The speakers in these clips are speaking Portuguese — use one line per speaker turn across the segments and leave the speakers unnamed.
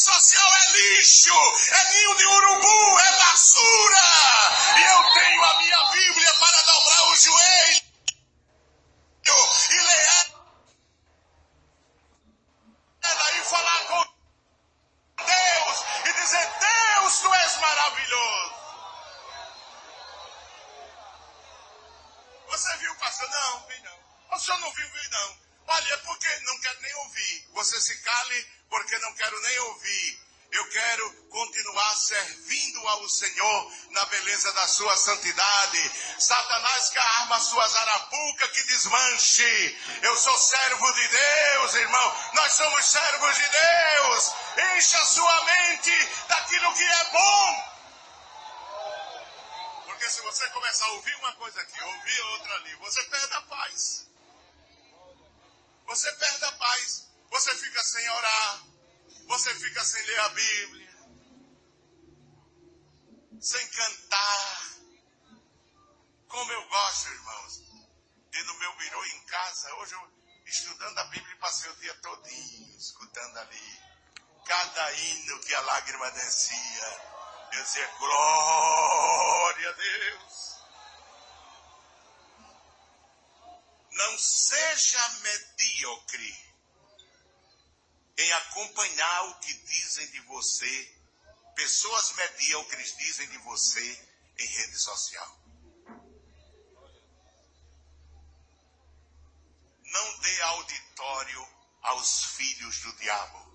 social é lixo, é ninho de urubu, é basura. E eu tenho a minha Bíblia para dobrar o joelho e ler ela e falar com Deus e dizer: Deus, tu és maravilhoso. Você viu, pastor? Não, vi não. O senhor não viu, vi não. Olha, é porque não quero nem ouvir. Você se cale porque não quero nem ouvir. Eu quero continuar servindo ao Senhor na beleza da sua santidade. Satanás que arma suas arapucas que desmanche. Eu sou servo de Deus, irmão. Nós somos servos de Deus. Encha sua mente daquilo que é bom. Porque se você começar a ouvir uma coisa aqui, ouvir outra ali, você perde a paz. Você perde a paz. Você fica sem orar. Você fica sem ler a Bíblia. Sem cantar. Como eu gosto, irmãos, de no meu birô em casa, hoje eu estudando a Bíblia passei o dia todinho escutando ali. Cada hino que a lágrima descia. Eu dizia, glória a Deus. Não seja medíocre em acompanhar o que dizem de você, pessoas medíocres dizem de você em rede social. Não dê auditório aos filhos do diabo.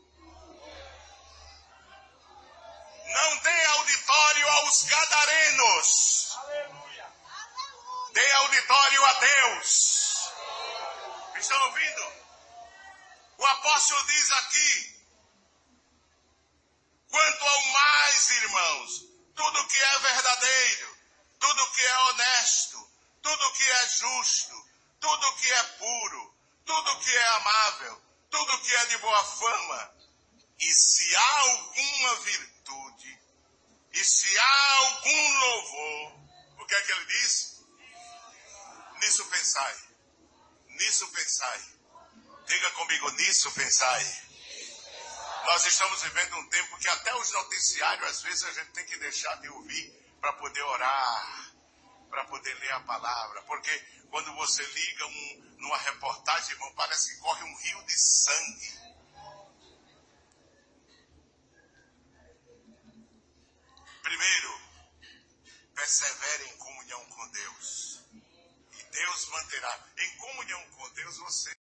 Não dê auditório aos gadarenos. Dê auditório a Deus. Estão ouvindo? O apóstolo diz aqui: quanto ao mais, irmãos, tudo que é verdadeiro, tudo que é honesto, tudo que é justo, tudo que é puro, tudo que é amável, tudo que é de boa fama, e se há alguma virtude, e se há algum louvor, o que é que ele diz? Nisso pensai. Nisso pensai. Diga comigo nisso, pensai. Nós estamos vivendo um tempo que até os noticiários, às vezes, a gente tem que deixar de ouvir para poder orar, para poder ler a palavra. Porque quando você liga um, numa reportagem, irmão, parece que corre um rio de sangue. Primeiro, persevere em comunhão com Deus. E Deus manterá. Em comunhão com Deus, você